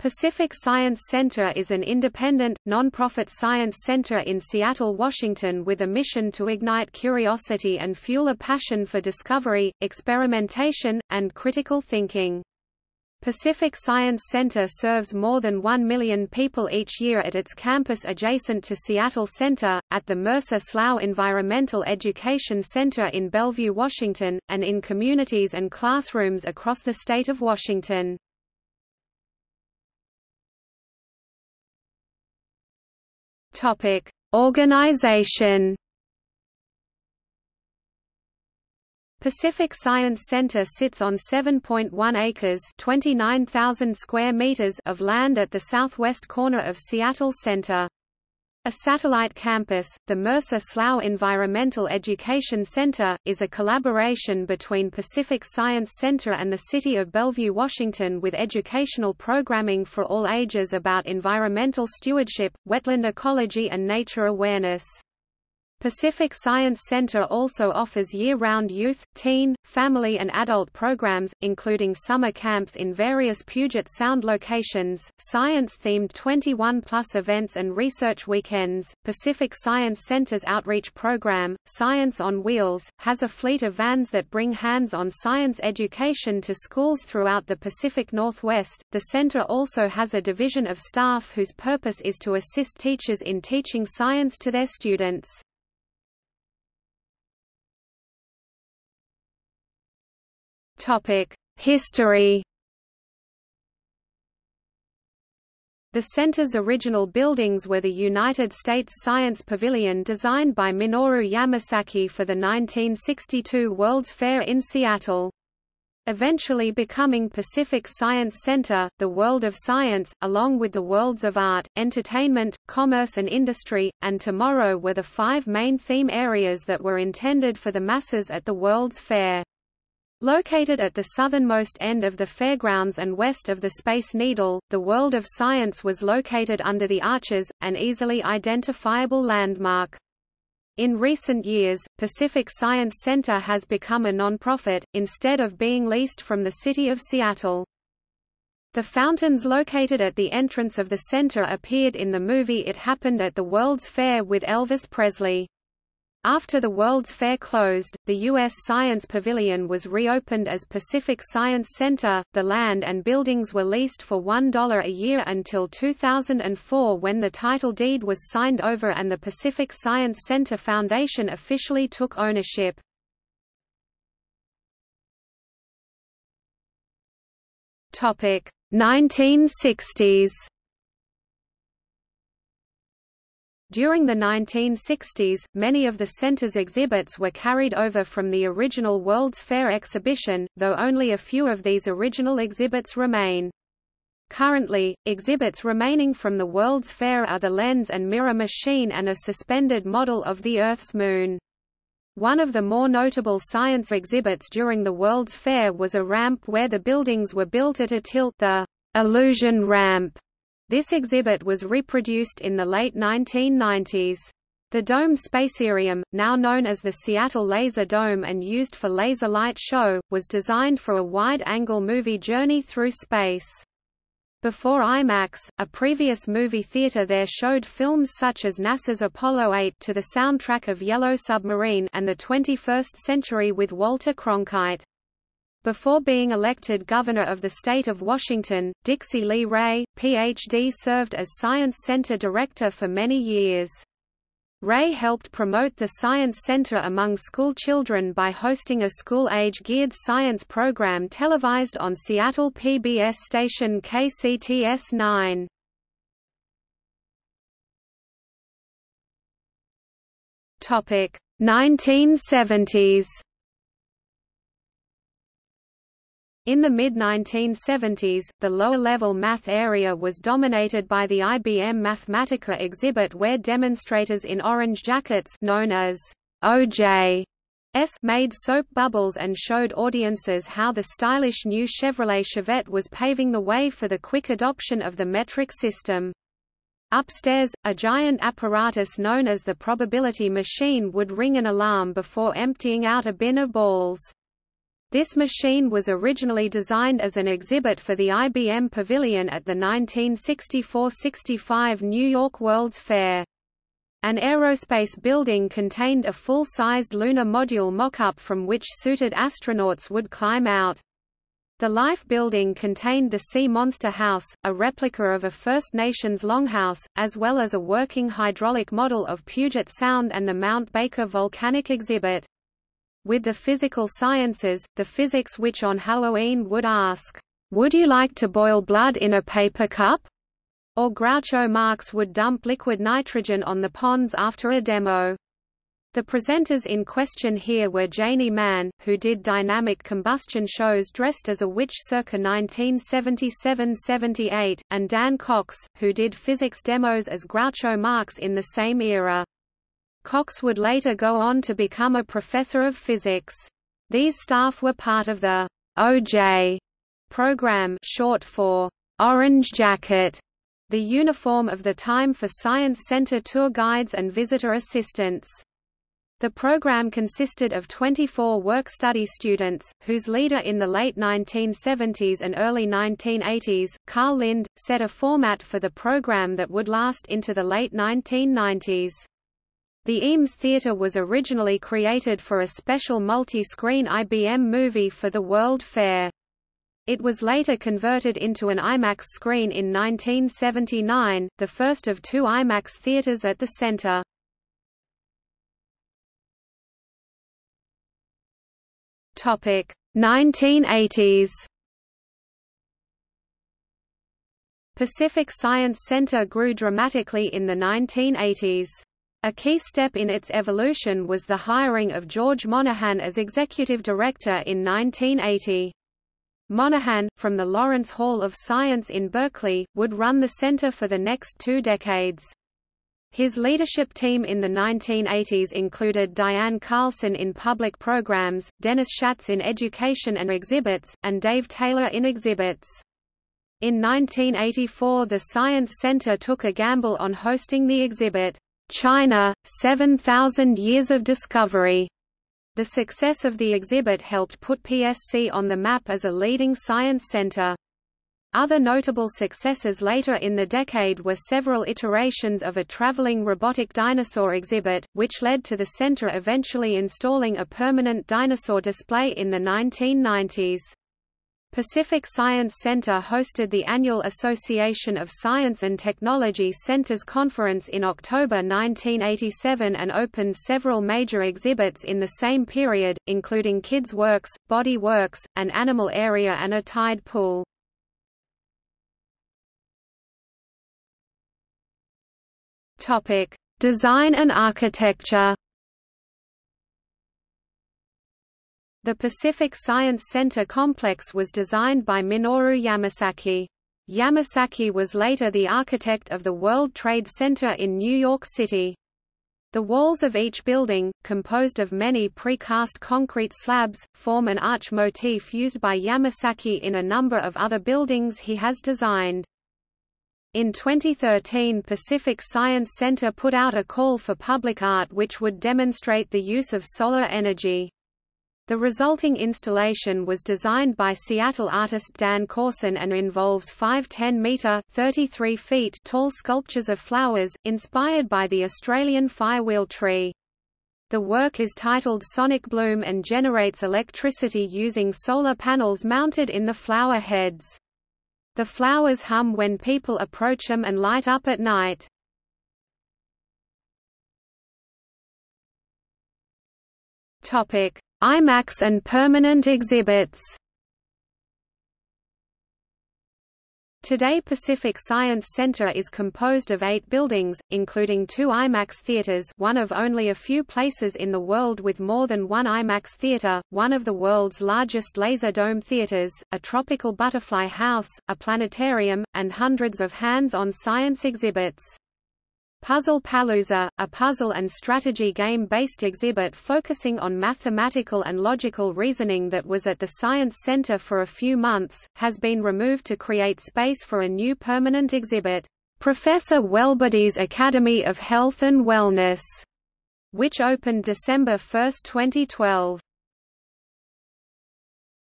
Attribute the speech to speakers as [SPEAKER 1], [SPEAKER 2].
[SPEAKER 1] Pacific Science Center is an independent, nonprofit science center in Seattle, Washington with a mission to ignite curiosity and fuel a passion for discovery, experimentation, and critical thinking. Pacific Science Center serves more than 1 million people each year at its campus adjacent to Seattle Center, at the Mercer Slough Environmental Education Center in Bellevue, Washington, and in communities and classrooms across the state of Washington. Topic: Organization. Pacific Science Center sits on 7.1 acres (29,000 square meters) of land at the southwest corner of Seattle Center. A satellite campus, the Mercer Slough Environmental Education Center, is a collaboration between Pacific Science Center and the City of Bellevue, Washington with educational programming for all ages about environmental stewardship, wetland ecology and nature awareness. Pacific Science Center also offers year-round youth, teen, family and adult programs, including summer camps in various Puget Sound locations, science-themed 21-plus events and research weekends. Pacific Science Center's outreach program, Science on Wheels, has a fleet of vans that bring hands-on science education to schools throughout the Pacific Northwest. The center also has a division of staff whose purpose is to assist teachers in teaching science to their students. History The center's original buildings were the United States Science Pavilion designed by Minoru Yamasaki for the 1962 World's Fair in Seattle. Eventually becoming Pacific Science Center, the world of science, along with the worlds of art, entertainment, commerce and industry, and tomorrow were the five main theme areas that were intended for the masses at the World's Fair. Located at the southernmost end of the fairgrounds and west of the Space Needle, the World of Science was located under the arches, an easily identifiable landmark. In recent years, Pacific Science Center has become a nonprofit, instead of being leased from the city of Seattle. The fountains located at the entrance of the center appeared in the movie It Happened at the World's Fair with Elvis Presley. After the World's Fair closed, the U.S. Science Pavilion was reopened as Pacific Science Center. The land and buildings were leased for $1 a year until 2004 when the title deed was signed over and the Pacific Science Center Foundation officially took ownership. Topic 1960s During the 1960s, many of the center's exhibits were carried over from the original World's Fair exhibition, though only a few of these original exhibits remain. Currently, exhibits remaining from the World's Fair are the lens and mirror machine and a suspended model of the Earth's moon. One of the more notable science exhibits during the World's Fair was a ramp where the buildings were built at a tilt the illusion ramp this exhibit was reproduced in the late 1990s. The Dome Spacearium, now known as the Seattle Laser Dome and used for laser light show, was designed for a wide-angle movie journey through space. Before IMAX, a previous movie theater there showed films such as NASA's Apollo 8 to the soundtrack of Yellow Submarine and The 21st Century with Walter Cronkite. Before being elected governor of the state of Washington, Dixy Lee Ray, Ph.D. served as Science Center director for many years. Ray helped promote the Science Center among school children by hosting a school-age geared science program televised on Seattle PBS station KCTS 9. Topic 1970s In the mid-1970s, the lower-level math area was dominated by the IBM Mathematica exhibit where demonstrators in orange jackets known as OJ S made soap bubbles and showed audiences how the stylish new Chevrolet Chevette was paving the way for the quick adoption of the metric system. Upstairs, a giant apparatus known as the probability machine would ring an alarm before emptying out a bin of balls. This machine was originally designed as an exhibit for the IBM Pavilion at the 1964–65 New York World's Fair. An aerospace building contained a full-sized lunar module mock-up from which suited astronauts would climb out. The Life building contained the Sea Monster House, a replica of a First Nations longhouse, as well as a working hydraulic model of Puget Sound and the Mount Baker volcanic exhibit. With the physical sciences, the physics which on Halloween would ask, "'Would you like to boil blood in a paper cup?' or Groucho Marx would dump liquid nitrogen on the ponds after a demo. The presenters in question here were Janie Mann, who did dynamic combustion shows dressed as a witch circa 1977–78, and Dan Cox, who did physics demos as Groucho Marx in the same era. Cox would later go on to become a professor of physics. These staff were part of the OJ program short for Orange Jacket, the uniform of the time for Science Center tour guides and visitor assistants. The program consisted of 24 work-study students, whose leader in the late 1970s and early 1980s, Carl Lind, set a format for the program that would last into the late 1990s. The Eames Theatre was originally created for a special multi-screen IBM movie for the World Fair. It was later converted into an IMAX screen in 1979, the first of two IMAX theaters at the center. Topic 1980s. Pacific Science Center grew dramatically in the 1980s. A key step in its evolution was the hiring of George Monahan as executive director in 1980. Monahan, from the Lawrence Hall of Science in Berkeley, would run the center for the next two decades. His leadership team in the 1980s included Diane Carlson in public programs, Dennis Schatz in education and exhibits, and Dave Taylor in exhibits. In 1984 the Science Center took a gamble on hosting the exhibit, China, 7,000 Years of Discovery. The success of the exhibit helped put PSC on the map as a leading science center. Other notable successes later in the decade were several iterations of a traveling robotic dinosaur exhibit, which led to the center eventually installing a permanent dinosaur display in the 1990s. Pacific Science Center hosted the annual Association of Science and Technology Centers Conference in October 1987 and opened several major exhibits in the same period, including Kids Works, Body Works, an animal area and a tide pool. Design and architecture The Pacific Science Center complex was designed by Minoru Yamasaki. Yamasaki was later the architect of the World Trade Center in New York City. The walls of each building, composed of many precast concrete slabs, form an arch motif used by Yamasaki in a number of other buildings he has designed. In 2013 Pacific Science Center put out a call for public art which would demonstrate the use of solar energy. The resulting installation was designed by Seattle artist Dan Corson and involves five 10-metre (33 feet) tall sculptures of flowers, inspired by the Australian firewheel tree. The work is titled Sonic Bloom and generates electricity using solar panels mounted in the flower heads. The flowers hum when people approach them and light up at night. Topic: IMAX and permanent exhibits Today Pacific Science Center is composed of eight buildings, including two IMAX theaters one of only a few places in the world with more than one IMAX theater, one of the world's largest laser dome theaters, a tropical butterfly house, a planetarium, and hundreds of hands-on science exhibits. Puzzle Palooza, a puzzle and strategy game-based exhibit focusing on mathematical and logical reasoning that was at the Science Center for a few months, has been removed to create space for a new permanent exhibit, Professor Wellbody's Academy of Health and Wellness, which opened December 1, 2012.